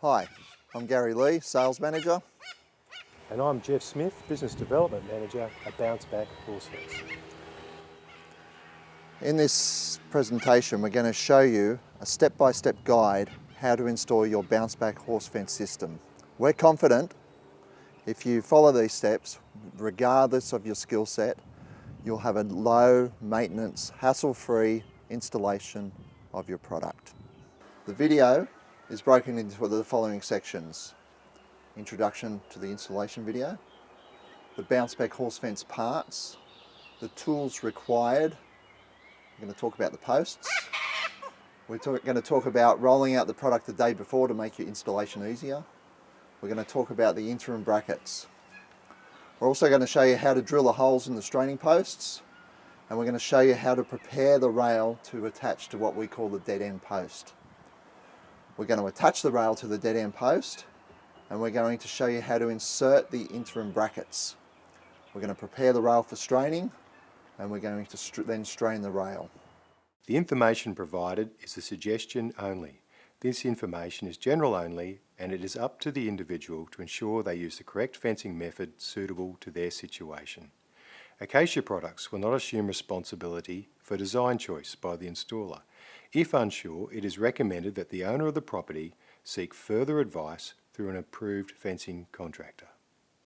Hi, I'm Gary Lee, Sales Manager. And I'm Jeff Smith, Business Development Manager at Bounce Back Horse Fence. In this presentation we're going to show you a step-by-step -step guide how to install your Bounce Back horse fence system. We're confident if you follow these steps, regardless of your skill set, you'll have a low maintenance, hassle-free installation of your product. The video is broken into the following sections. Introduction to the installation video, the bounce back horse fence parts, the tools required, we're going to talk about the posts, we're talk, going to talk about rolling out the product the day before to make your installation easier, we're going to talk about the interim brackets, we're also going to show you how to drill the holes in the straining posts and we're going to show you how to prepare the rail to attach to what we call the dead end post. We're going to attach the rail to the dead end post and we're going to show you how to insert the interim brackets. We're going to prepare the rail for straining and we're going to then strain the rail. The information provided is a suggestion only. This information is general only and it is up to the individual to ensure they use the correct fencing method suitable to their situation. Acacia products will not assume responsibility for design choice by the installer if unsure, it is recommended that the owner of the property seek further advice through an approved fencing contractor.